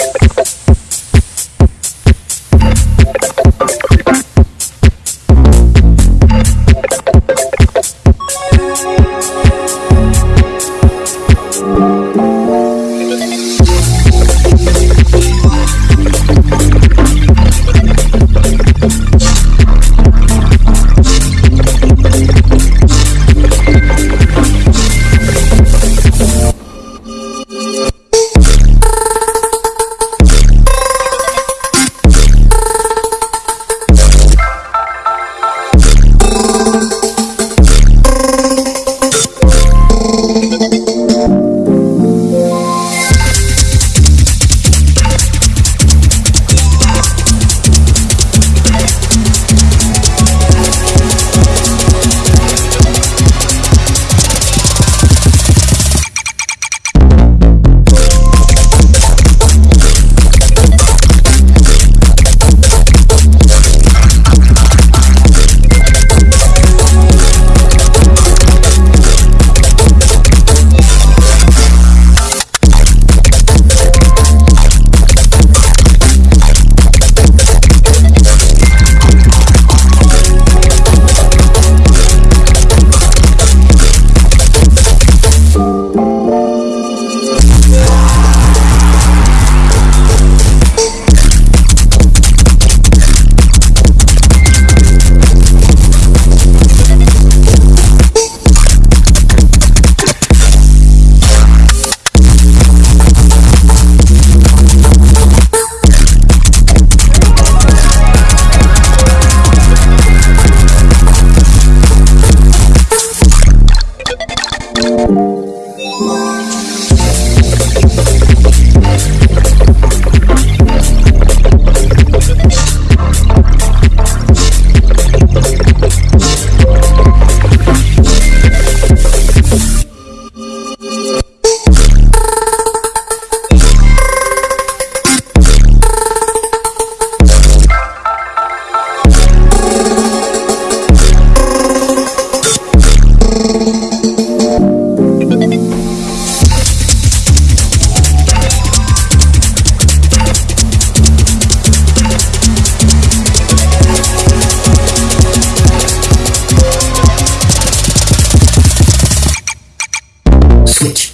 you Cacete.